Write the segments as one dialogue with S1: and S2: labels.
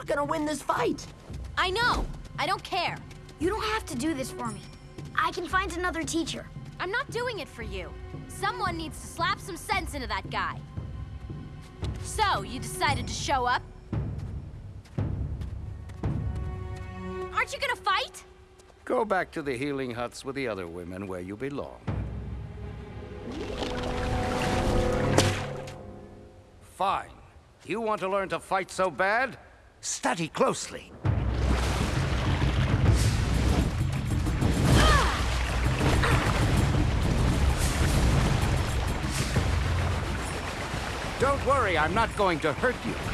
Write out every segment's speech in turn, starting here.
S1: not gonna win this fight.
S2: I know. I don't care.
S3: You don't have to do this for me. I can find another teacher.
S2: I'm not doing it for you. Someone needs to slap some sense into that guy. So, you decided to show up? Aren't you gonna fight?
S4: Go back to the healing huts with the other women where you belong. Fine. You want to learn to fight so bad? Study closely. Don't worry, I'm not going to hurt you.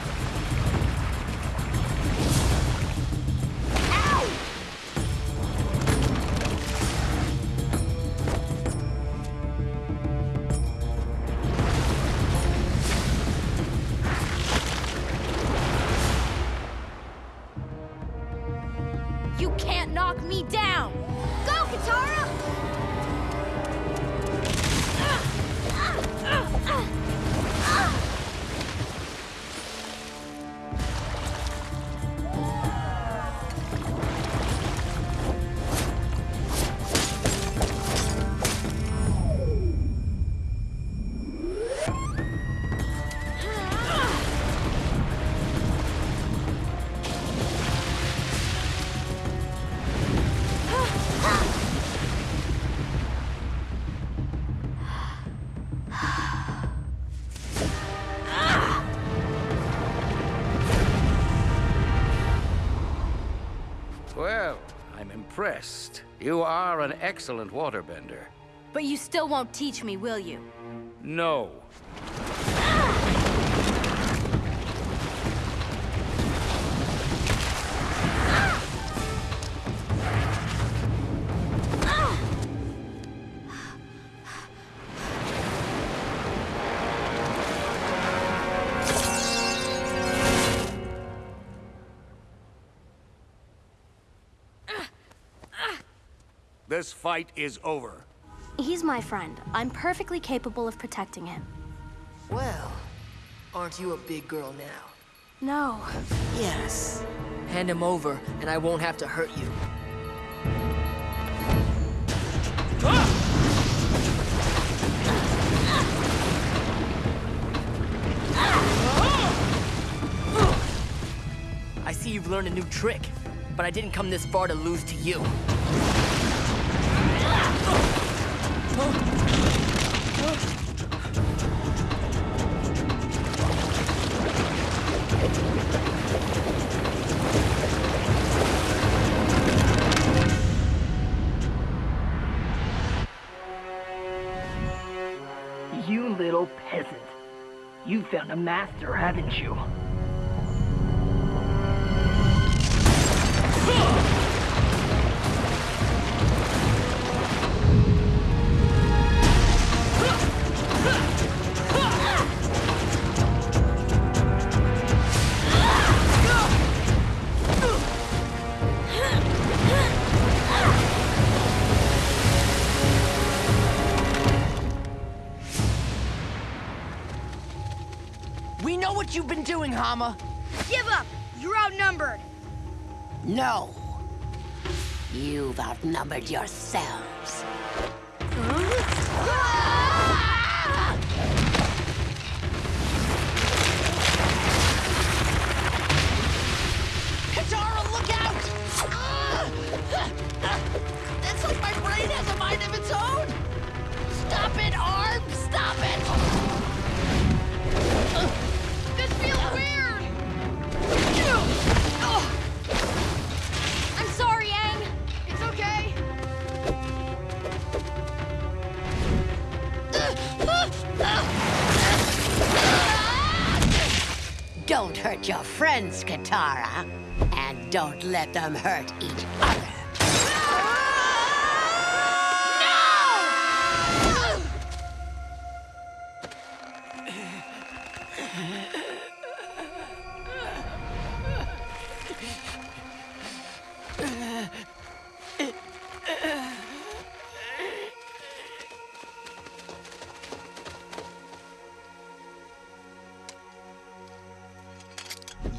S2: You can't knock me down!
S3: Go, Katara!
S4: Well, I'm impressed. You are an excellent waterbender.
S2: But you still won't teach me, will you?
S4: No. This fight is over.
S5: He's my friend. I'm perfectly capable of protecting him.
S6: Well, aren't you a big girl now?
S5: No.
S6: Yes. Hand him over, and I won't have to hurt you. I see you've learned a new trick, but I didn't come this far to lose to you.
S7: You You found a master, haven't you?
S6: We know what you've been doing, Hama.
S3: Give up! You're outnumbered!
S8: No. You've outnumbered yourselves. Don't hurt your friends, Katara. And don't let them hurt each other.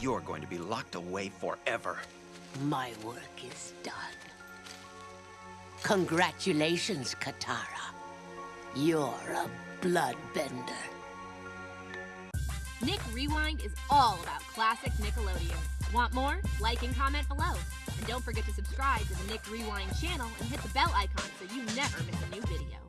S1: you're going to be locked away forever.
S8: My work is done. Congratulations, Katara. You're a bloodbender.
S9: Nick Rewind is all about classic Nickelodeon. Want more? Like and comment below. And don't forget to subscribe to the Nick Rewind channel and hit the bell icon so you never miss a new video.